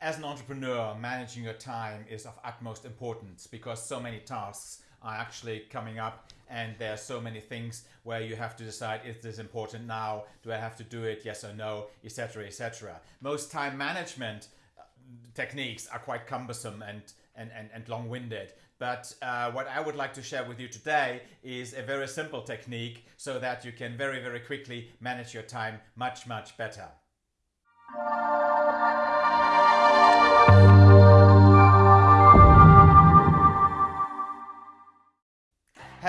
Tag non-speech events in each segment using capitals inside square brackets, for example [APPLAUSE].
As an entrepreneur, managing your time is of utmost importance because so many tasks are actually coming up and there are so many things where you have to decide is this important now? Do i have to do it? Yes or no? Etc etc most time management uh, techniques are quite cumbersome and and, and, and long-winded. But uh, what I would like to share with you today is a very simple technique so that you can very very quickly manage your time much much better.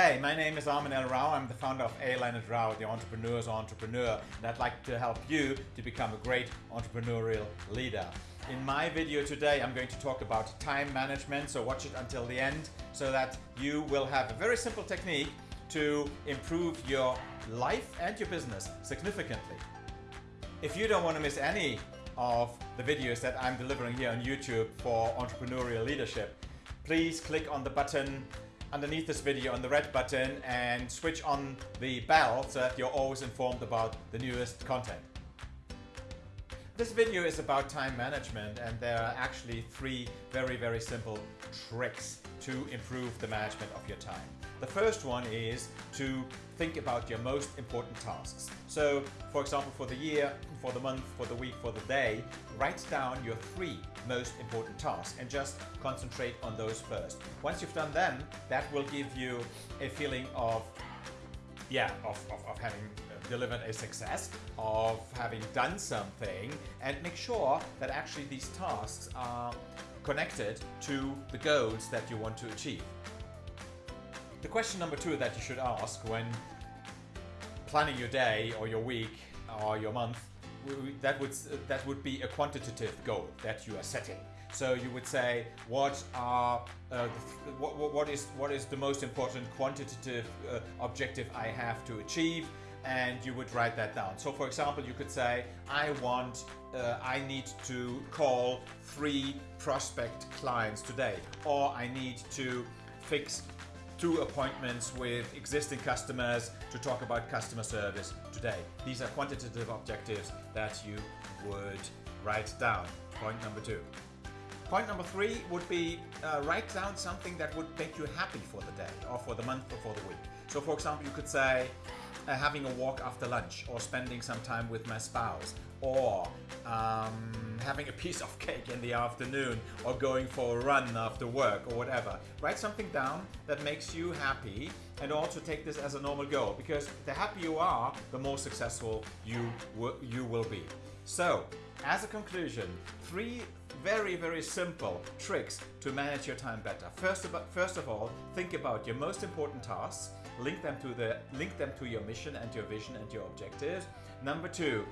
Hey, my name is Armin L. Rao. I'm the founder of A. Leonard Rao, the entrepreneur's entrepreneur, and I'd like to help you to become a great entrepreneurial leader. In my video today, I'm going to talk about time management, so watch it until the end so that you will have a very simple technique to improve your life and your business significantly. If you don't want to miss any of the videos that I'm delivering here on YouTube for entrepreneurial leadership, please click on the button underneath this video on the red button and switch on the bell so that you're always informed about the newest content. This video is about time management and there are actually three very very simple tricks to improve the management of your time. The first one is to think about your most important tasks. So for example for the year, for the month, for the week, for the day, write down your three most important tasks and just concentrate on those first. Once you've done them, that will give you a feeling of yeah, of, of, of having delivered a success, of having done something, and make sure that actually these tasks are connected to the goals that you want to achieve. The question number two that you should ask when planning your day or your week or your month, that would, that would be a quantitative goal that you are setting. So you would say, what are uh, what, what is what is the most important quantitative uh, objective I have to achieve? And you would write that down. So for example, you could say, I want, uh, I need to call three prospect clients today, or I need to fix two appointments with existing customers to talk about customer service today. These are quantitative objectives that you would write down. Point number two. Point number three would be uh, write down something that would make you happy for the day or for the month or for the week. So for example, you could say, uh, having a walk after lunch or spending some time with my spouse or um, having a piece of [LAUGHS] cake in the afternoon or going for a run after work or whatever. Write something down that makes you happy and also take this as a normal goal because the happier you are, the more successful you, you will be. So, as a conclusion, three very, very simple tricks to manage your time better. First, of, first of all, think about your most important tasks link them to the link them to your mission and your vision and your objectives. Number two,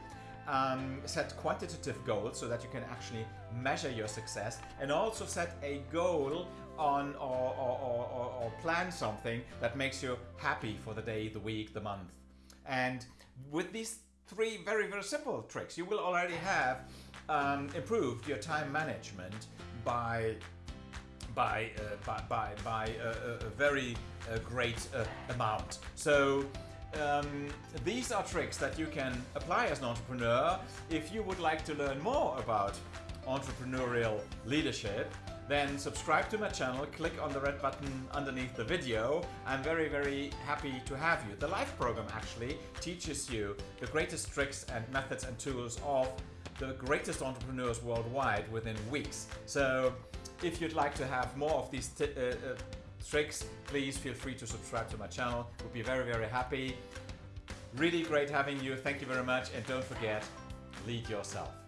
um, set quantitative goals so that you can actually measure your success and also set a goal on or, or, or, or, plan something that makes you happy for the day, the week, the month. And with these three very, very simple tricks, you will already have um, improved your time management by by uh, by by, by a, a very uh, great uh, amount. So um, these are tricks that you can apply as an entrepreneur. If you would like to learn more about entrepreneurial leadership, then subscribe to my channel, click on the red button underneath the video. I'm very, very happy to have you. The Life program actually teaches you the greatest tricks and methods and tools of the greatest entrepreneurs worldwide within weeks. So if you'd like to have more of these uh, uh, tricks, please feel free to subscribe to my channel. We'll be very, very happy. Really great having you. Thank you very much. And don't forget, lead yourself.